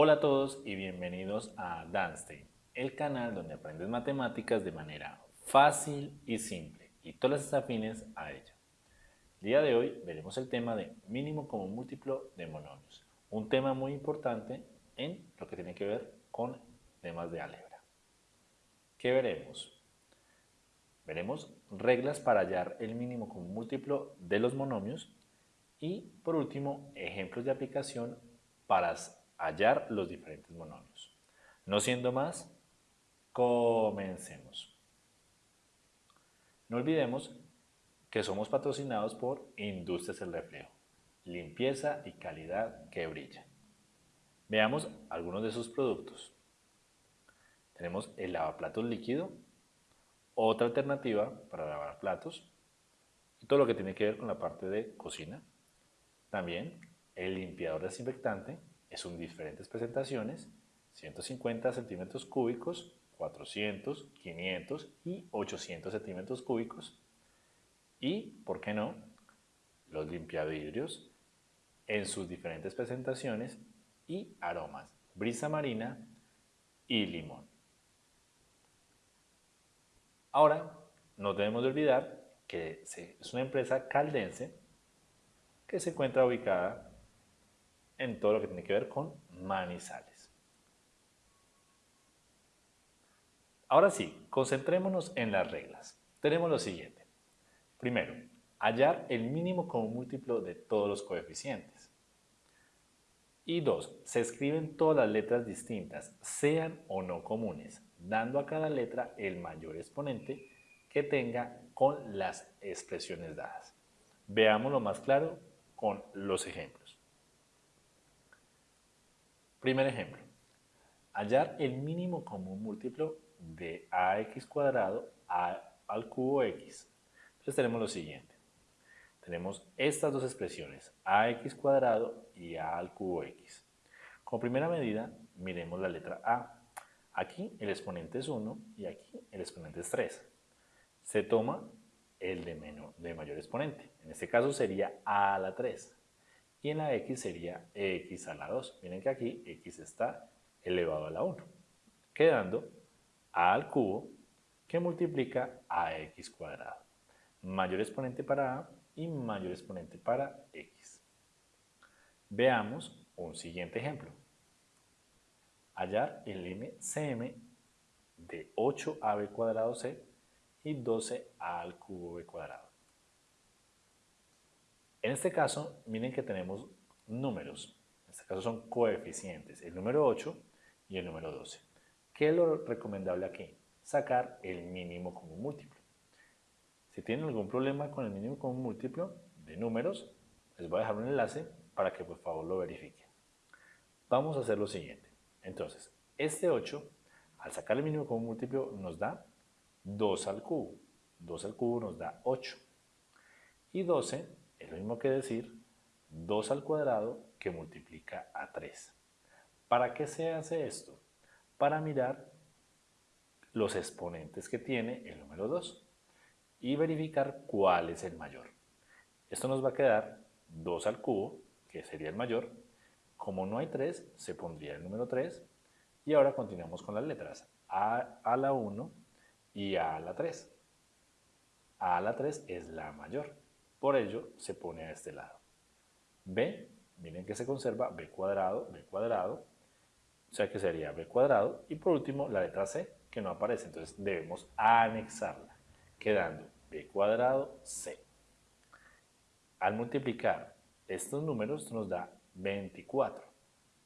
Hola a todos y bienvenidos a Danstein, el canal donde aprendes matemáticas de manera fácil y simple y todas las afines a ella. El día de hoy veremos el tema de mínimo como múltiplo de monomios, un tema muy importante en lo que tiene que ver con temas de álgebra. ¿Qué veremos? Veremos reglas para hallar el mínimo como múltiplo de los monomios y por último ejemplos de aplicación para hallar los diferentes monomios. No siendo más, comencemos. No olvidemos que somos patrocinados por Industrias El Reflejo, limpieza y calidad que brilla. Veamos algunos de sus productos. Tenemos el lavaplatos líquido, otra alternativa para lavar platos y todo lo que tiene que ver con la parte de cocina. También el limpiador desinfectante es un diferentes presentaciones, 150 centímetros cúbicos, 400, 500 y 800 centímetros cúbicos. Y, ¿por qué no?, los limpiavidrios en sus diferentes presentaciones y aromas, brisa marina y limón. Ahora, no debemos de olvidar que es una empresa caldense que se encuentra ubicada en todo lo que tiene que ver con manizales. Ahora sí, concentrémonos en las reglas. Tenemos lo siguiente. Primero, hallar el mínimo como múltiplo de todos los coeficientes. Y dos, se escriben todas las letras distintas, sean o no comunes, dando a cada letra el mayor exponente que tenga con las expresiones dadas. Veámoslo más claro con los ejemplos. Primer ejemplo, hallar el mínimo común múltiplo de ax cuadrado al cubo x. Entonces tenemos lo siguiente. Tenemos estas dos expresiones, ax cuadrado y a al cubo x. Como primera medida, miremos la letra a. Aquí el exponente es 1 y aquí el exponente es 3. Se toma el de, menor, de mayor exponente. En este caso sería a a la 3 y en la x sería x a la 2. Miren que aquí x está elevado a la 1, quedando a al cubo que multiplica a x cuadrado. Mayor exponente para a y mayor exponente para x. Veamos un siguiente ejemplo. Hallar el MCM de 8ab cuadrado c y 12a al cubo b cuadrado. En este caso, miren que tenemos números. En este caso son coeficientes, el número 8 y el número 12. ¿Qué es lo recomendable aquí? Sacar el mínimo común múltiplo. Si tienen algún problema con el mínimo común múltiplo de números, les voy a dejar un enlace para que por favor lo verifiquen. Vamos a hacer lo siguiente. Entonces, este 8, al sacar el mínimo común múltiplo, nos da 2 al cubo. 2 al cubo nos da 8. Y 12 es lo mismo que decir 2 al cuadrado que multiplica a 3. ¿Para qué se hace esto? Para mirar los exponentes que tiene el número 2 y verificar cuál es el mayor. Esto nos va a quedar 2 al cubo, que sería el mayor. Como no hay 3, se pondría el número 3. Y ahora continuamos con las letras. A a la 1 y A a la 3. A a la 3 es la mayor. Por ello, se pone a este lado. B, miren que se conserva B cuadrado, B cuadrado, o sea que sería B cuadrado. Y por último, la letra C, que no aparece, entonces debemos anexarla, quedando B cuadrado C. Al multiplicar estos números nos da 24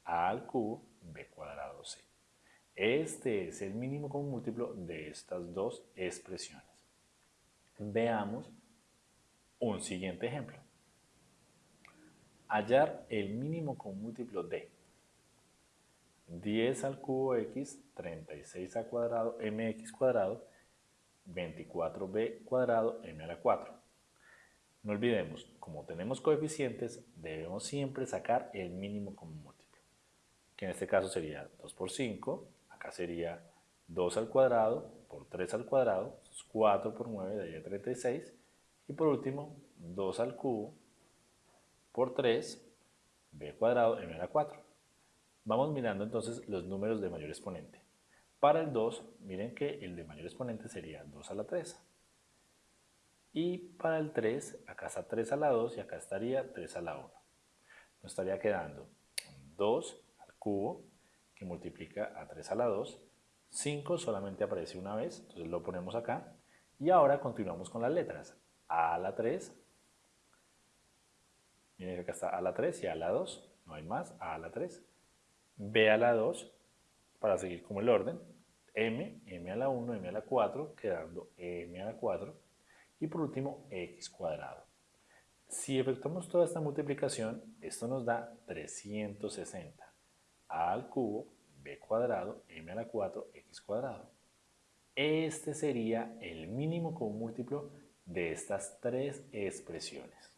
A al cubo B cuadrado C. Este es el mínimo común múltiplo de estas dos expresiones. Veamos un siguiente ejemplo. Hallar el mínimo con múltiplo de 10 al cubo x, 36 al cuadrado, mx cuadrado, 24b cuadrado, m a la 4. No olvidemos, como tenemos coeficientes, debemos siempre sacar el mínimo común múltiplo, que en este caso sería 2 por 5, acá sería 2 al cuadrado por 3 al cuadrado, 4 por 9 daría 36, y por último, 2 al cubo por 3, b cuadrado, m a la 4. Vamos mirando entonces los números de mayor exponente. Para el 2, miren que el de mayor exponente sería 2 a la 3. Y para el 3, acá está 3 a la 2 y acá estaría 3 a la 1. Nos estaría quedando 2 al cubo, que multiplica a 3 a la 2. 5 solamente aparece una vez, entonces lo ponemos acá. Y ahora continuamos con las letras. A la 3. Miren acá está a la 3 y a la 2. No hay más, a a la 3. B a la 2, para seguir como el orden m, m a la 1, m a la 4, quedando m a la 4, y por último x cuadrado. Si efectuamos toda esta multiplicación, esto nos da 360. a al cubo, b cuadrado, m a la 4, x cuadrado. Este sería el mínimo común múltiplo de estas tres expresiones.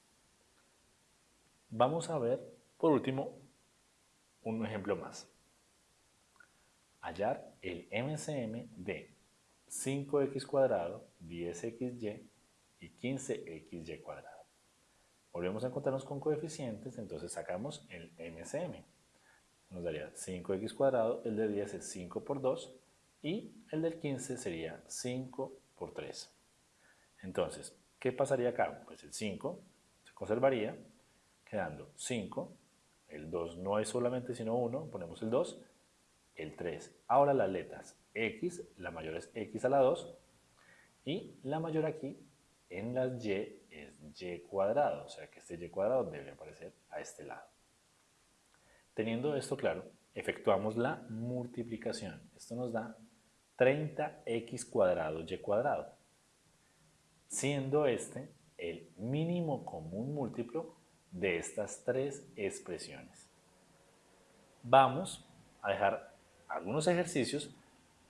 Vamos a ver, por último, un ejemplo más hallar el MCM de 5x cuadrado, 10xy y 15xy cuadrado. Volvemos a encontrarnos con coeficientes, entonces sacamos el MCM. Nos daría 5x cuadrado, el de 10 es 5 por 2 y el del 15 sería 5 por 3. Entonces, ¿qué pasaría acá? Pues el 5 se conservaría, quedando 5, el 2 no es solamente sino 1, ponemos el 2, el 3. Ahora las letras x, la mayor es x a la 2 y la mayor aquí en las y es y cuadrado, o sea que este y cuadrado debe aparecer a este lado. Teniendo esto claro, efectuamos la multiplicación. Esto nos da 30x cuadrado y cuadrado, siendo este el mínimo común múltiplo de estas tres expresiones. Vamos a dejar algunos ejercicios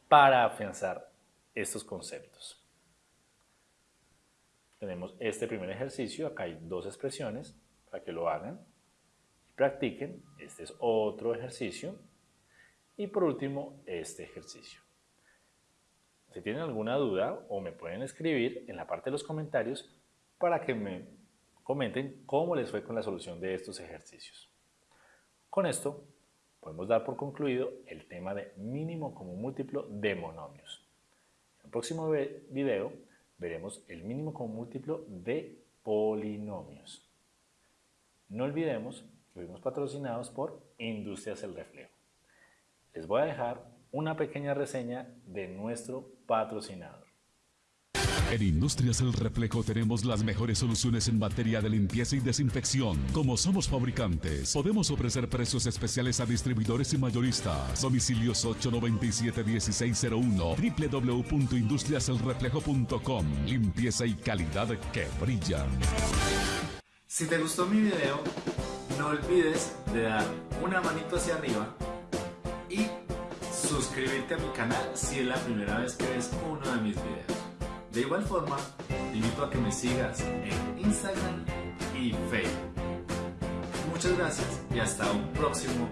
para afianzar estos conceptos. Tenemos este primer ejercicio, acá hay dos expresiones para que lo hagan y practiquen. Este es otro ejercicio. Y por último, este ejercicio. Si tienen alguna duda o me pueden escribir en la parte de los comentarios para que me comenten cómo les fue con la solución de estos ejercicios. Con esto podemos dar por concluido el tema de mínimo común múltiplo de monomios. En el próximo video veremos el mínimo común múltiplo de polinomios. No olvidemos que fuimos patrocinados por Industrias El Reflejo. Les voy a dejar una pequeña reseña de nuestro patrocinador. En Industrias El Reflejo tenemos las mejores soluciones en materia de limpieza y desinfección. Como somos fabricantes, podemos ofrecer precios especiales a distribuidores y mayoristas. Domicilios 897-1601, www.industriaselreflejo.com. Limpieza y calidad que brillan. Si te gustó mi video, no olvides de dar una manito hacia arriba y suscribirte a mi canal si es la primera vez que ves uno de mis videos. De igual forma, te invito a que me sigas en Instagram y Facebook. Muchas gracias y hasta un próximo